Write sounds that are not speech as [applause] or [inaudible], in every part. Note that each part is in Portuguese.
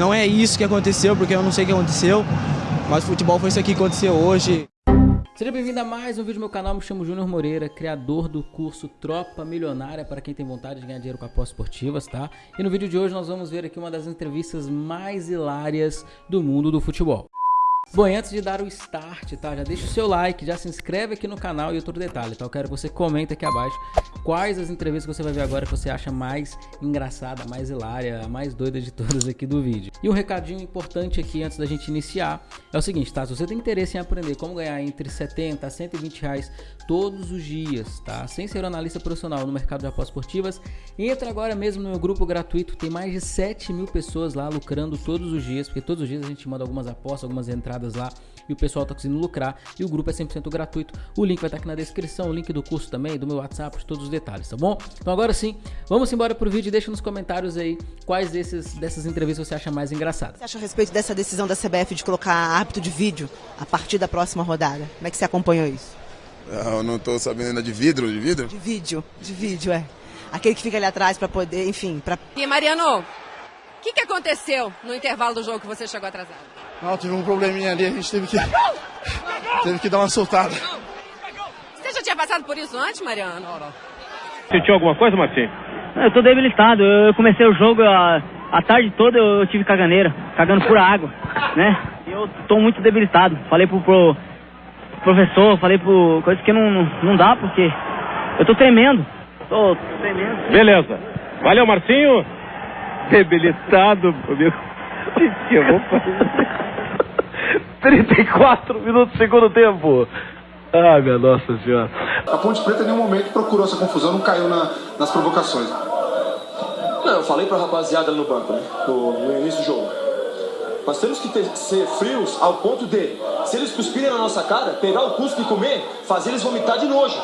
não é isso que aconteceu, porque eu não sei o que aconteceu, mas futebol foi isso aqui que aconteceu hoje. Seja bem-vindo a mais um vídeo do meu canal, me chamo Júnior Moreira, criador do curso Tropa Milionária para quem tem vontade de ganhar dinheiro com apostas esportivas, tá? E no vídeo de hoje nós vamos ver aqui uma das entrevistas mais hilárias do mundo do futebol. Bom, e antes de dar o start, tá? Já deixa o seu like, já se inscreve aqui no canal e outro detalhe, tá? Eu quero que você comente aqui abaixo quais as entrevistas que você vai ver agora que você acha mais engraçada, mais hilária, mais doida de todas aqui do vídeo. E um recadinho importante aqui antes da gente iniciar é o seguinte, tá? Se você tem interesse em aprender como ganhar entre 70 a 120 reais todos os dias, tá? Sem ser analista profissional no mercado de apostas esportivas, entra agora mesmo no meu grupo gratuito, tem mais de 7 mil pessoas lá lucrando todos os dias, porque todos os dias a gente manda algumas apostas, algumas entradas lá e o pessoal tá conseguindo lucrar e o grupo é 100% gratuito. O link vai estar tá aqui na descrição, o link do curso também, do meu WhatsApp, de todos os detalhes, tá bom? Então agora sim, vamos embora pro vídeo e deixa nos comentários aí quais desses, dessas entrevistas você acha mais engraçada. Você acha a respeito dessa decisão da CBF de colocar árbitro de vídeo a partir da próxima rodada? Como é que você acompanhou isso? Eu não estou sabendo ainda de vidro, de vidro? De vídeo, de vídeo, é. Aquele que fica ali atrás para poder, enfim, para... E Mariano, o que, que aconteceu no intervalo do jogo que você chegou atrasado? Não, tive um probleminha ali, a gente teve que. [laughs] teve que dar uma soltada. Você já tinha passado por isso antes, Mariano? Não, não. Sentiu alguma coisa, Marcinho? Eu tô debilitado. Eu comecei o jogo a, a tarde toda eu tive caganeira, cagando pura água, né? Eu tô muito debilitado. Falei pro, pro professor, falei pro coisa que não, não dá porque eu tô tremendo. Tô tremendo. Beleza. Valeu, Marcinho. Debilitado, meu. [laughs] que eu vou fazer? 34 minutos do segundo tempo. Ai, minha nossa senhora. A Ponte Preta em nenhum momento procurou essa confusão, não caiu na, nas provocações. Não, eu falei pra rapaziada no banco, né? No, no início do jogo. Nós temos que ter, ser frios ao ponto de, se eles cuspirem na nossa cara, pegar o cuspe e comer, fazer eles vomitar de nojo.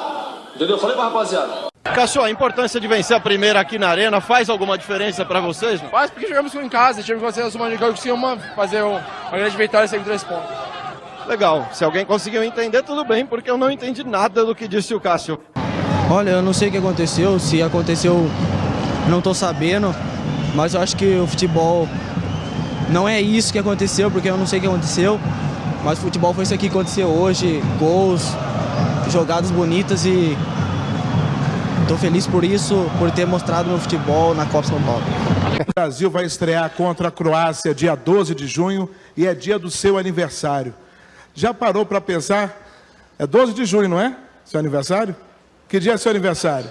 Entendeu? Eu falei pra rapaziada. Cassio, a importância de vencer a primeira aqui na arena faz alguma diferença para vocês? Faz porque jogamos em casa, tivemos que fazer uma conseguimos fazer uma grande vitória sem três pontos. Legal, se alguém conseguiu entender, tudo bem, porque eu não entendi nada do que disse o Cássio. Olha, eu não sei o que aconteceu, se aconteceu, não estou sabendo, mas eu acho que o futebol não é isso que aconteceu, porque eu não sei o que aconteceu, mas o futebol foi isso aqui que aconteceu hoje, gols, jogadas bonitas e Estou feliz por isso, por ter mostrado meu futebol na Copa São Paulo. O Brasil vai estrear contra a Croácia dia 12 de junho e é dia do seu aniversário. Já parou para pensar? É 12 de junho, não é? Seu aniversário? Que dia é seu aniversário?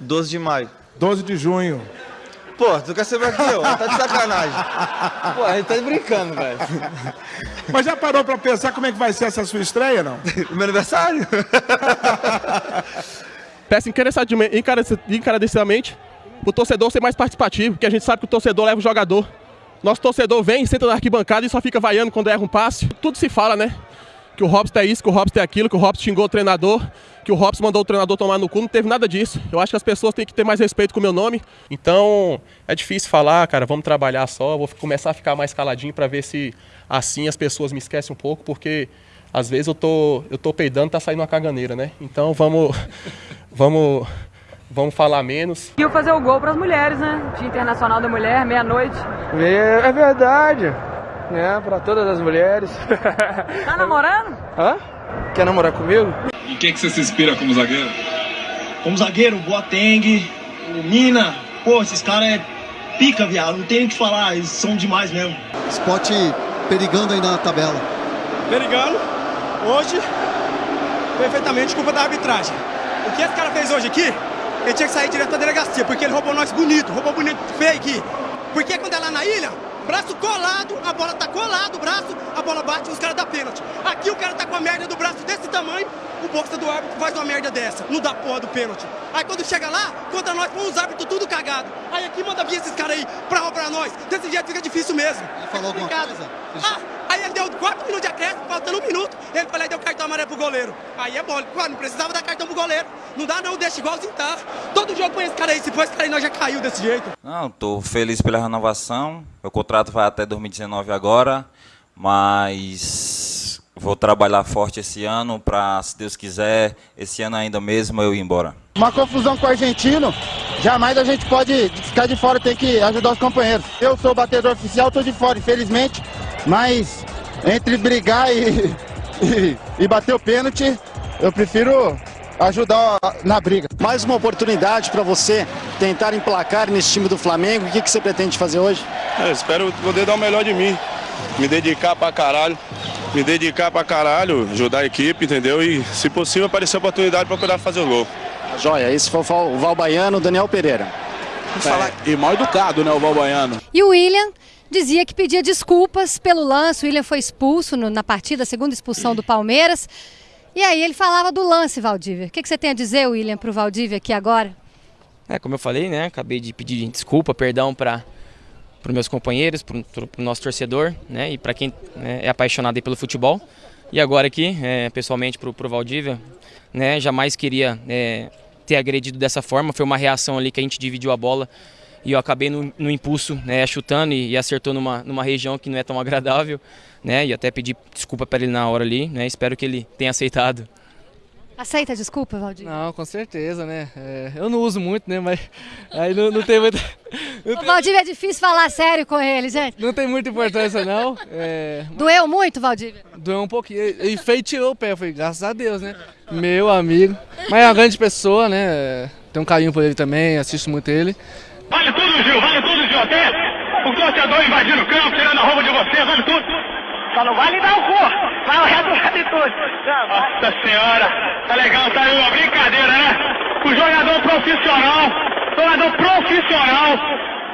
12 de maio. 12 de junho. Pô, tu quer saber aqui, ó? Tá de sacanagem. Pô, a gente tá brincando, velho. Mas já parou para pensar como é que vai ser essa sua estreia, não? [laughs] meu aniversário? [laughs] Peço encarecidamente o torcedor ser mais participativo, porque a gente sabe que o torcedor leva o jogador. Nosso torcedor vem, senta na arquibancada e só fica vaiando quando erra um passe. Tudo se fala, né? Que o Robson é isso, que o Robson é aquilo, que o Robson xingou o treinador, que o Robson mandou o treinador tomar no cu, não teve nada disso. Eu acho que as pessoas têm que ter mais respeito com o meu nome. Então, é difícil falar, cara, vamos trabalhar só, vou começar a ficar mais caladinho para ver se assim as pessoas me esquecem um pouco, porque às vezes eu tô, eu tô peidando, tá saindo uma caganeira, né? Então, vamos vamos, vamos falar menos. E fazer o gol para as mulheres, né? Dia Internacional da Mulher, meia-noite. É, é verdade, né? Para todas as mulheres. Tá namorando? Hã? Quer namorar comigo? Em quem que você se inspira como zagueiro? Como zagueiro, Boateng, o Mina. Pô, esses caras é pica, viado. Não tem o que falar, eles são demais mesmo. Spot perigando ainda na tabela. Perigando. Hoje, perfeitamente culpa da arbitragem. O que esse cara fez hoje aqui, ele tinha que sair direto da delegacia, porque ele roubou nós bonito, roubou bonito fake. Porque quando é lá na ilha, braço colado, a bola tá colado, o braço, a bola bate e os caras dão pênalti. Aqui o cara tá com a merda do braço desse tamanho, o boxa do árbitro faz uma merda dessa, não dá porra do pênalti. Aí quando chega lá, contra nós, com os árbitros tudo cagado. Aí aqui manda vir esses caras aí pra roubar nós. Desse jeito fica difícil mesmo. Ele falou alguma coisa? Ah, deu 4 minutos de acréscimo, faltando um minuto, ele falou e deu cartão amarelo pro goleiro. Aí é bom, não precisava dar cartão pro goleiro. Não dá não, deixa igualzinho tá. Todo jogo põe esse cara aí, se for esse cara aí, nós já caiu desse jeito. Não, tô feliz pela renovação. Meu contrato vai até 2019 agora, mas vou trabalhar forte esse ano para, se Deus quiser, esse ano ainda mesmo eu ir embora. Uma confusão com o argentino, jamais a gente pode ficar de fora, tem que ajudar os companheiros. Eu sou o batedor oficial, tô de fora, infelizmente, mas entre brigar e, e, e bater o pênalti, eu prefiro ajudar na briga. Mais uma oportunidade para você tentar emplacar nesse time do Flamengo. O que, que você pretende fazer hoje? Eu espero poder dar o melhor de mim, me dedicar pra caralho, me dedicar pra caralho, ajudar a equipe, entendeu? E, se possível, aparecer a oportunidade para poder fazer o gol. Joia, esse foi o Val Baiano, Daniel Pereira. É, e mal educado, né, o Val Baiano. E o William dizia que pedia desculpas pelo lance. O William foi expulso no, na partida, segunda expulsão do Palmeiras. E aí ele falava do lance, Valdívia. O que, que você tem a dizer, William, para o Valdívia aqui agora? É, como eu falei, né? Acabei de pedir desculpa, perdão para os meus companheiros, para o nosso torcedor, né? E para quem né, é apaixonado pelo futebol. E agora aqui, é, pessoalmente, para o Valdívia, né? Jamais queria é, ter agredido dessa forma. Foi uma reação ali que a gente dividiu a bola e eu acabei no, no impulso, né? Chutando e, e, acertou numa, numa região que não é tão agradável, né? E até pedi desculpa para ele na hora ali, né? Espero que ele tenha aceitado. Aceita a desculpa, Valdir? Não, com certeza, né? É, eu não uso muito, né? Mas aí não, não tem muita. [laughs] Não tem... Valdir, é difícil falar sério com ele, gente. Não tem muita importância, não. É... Doeu muito, Valdir? Doeu um pouquinho. E feitiou o pé, eu falei, graças a Deus, né? Meu amigo. Mas é uma grande pessoa, né? Tem um carinho por ele também, assisto muito ele. Vale tudo, Gil, vale tudo, Gil. Até o torcedor invadindo o campo, tirando a roupa de você, vale tudo. Só não vale dar o cu, vai o resto vale tudo. Nossa senhora, tá legal, tá uma brincadeira, né? O jogador profissional, jogador profissional,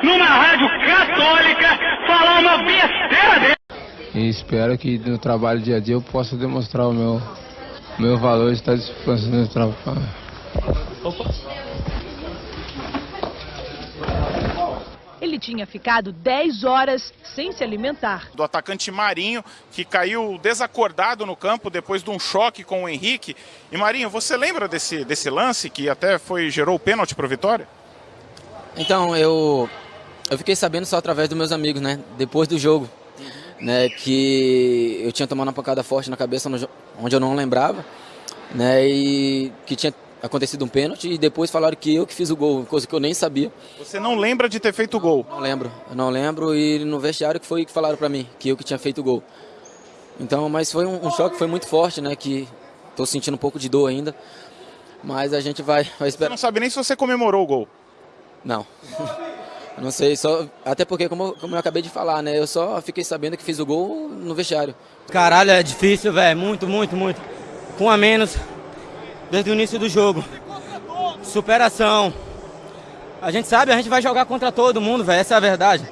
numa rádio católica, falar uma besteira dele. E espero que no trabalho dia a dia eu possa demonstrar o meu, meu valor de estar fazendo no trabalho. Opa. Tinha ficado 10 horas sem se alimentar. Do atacante Marinho, que caiu desacordado no campo depois de um choque com o Henrique. E Marinho, você lembra desse, desse lance que até foi gerou o pênalti para o Vitória? Então, eu, eu fiquei sabendo só através dos meus amigos, né? Depois do jogo. Né, que eu tinha tomado uma pancada forte na cabeça onde eu não lembrava, né, e que tinha acontecido um pênalti e depois falaram que eu que fiz o gol, coisa que eu nem sabia. Você não lembra de ter feito o gol? Não lembro, eu não lembro e no vestiário que foi que falaram para mim que eu que tinha feito o gol. Então, mas foi um, um choque, foi muito forte, né, que estou sentindo um pouco de dor ainda, mas a gente vai, vai esperar. Você não sabe nem se você comemorou o gol? Não. [laughs] não sei, só até porque como, como eu acabei de falar, né, eu só fiquei sabendo que fiz o gol no vestiário. Caralho, é difícil, velho, muito, muito, muito. Com a menos, desde o início do jogo. Superação. A gente sabe, a gente vai jogar contra todo mundo, velho. Essa é a verdade.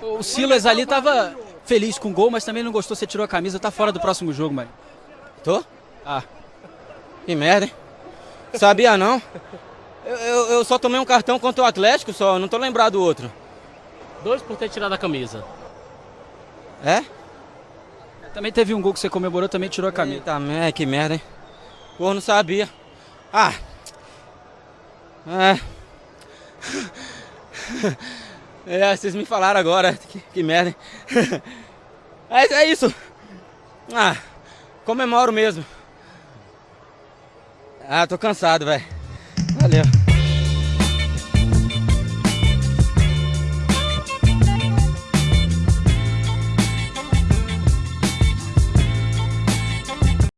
O Silas ali tava feliz com o gol, mas também não gostou, você tirou a camisa, tá fora do próximo jogo, mano. Tô? Ah. Que merda, hein? Sabia não? Eu, eu, eu, só tomei um cartão contra o Atlético só, não tô lembrado do outro. Dois por ter tirado a camisa. É? Também teve um gol que você comemorou, também tirou a camisa. Eita, que merda, hein? Pô, não sabia. Ah. É. É, vocês me falaram agora. Que, que merda, hein? É, é isso. Ah, comemoro mesmo. Ah, tô cansado, velho.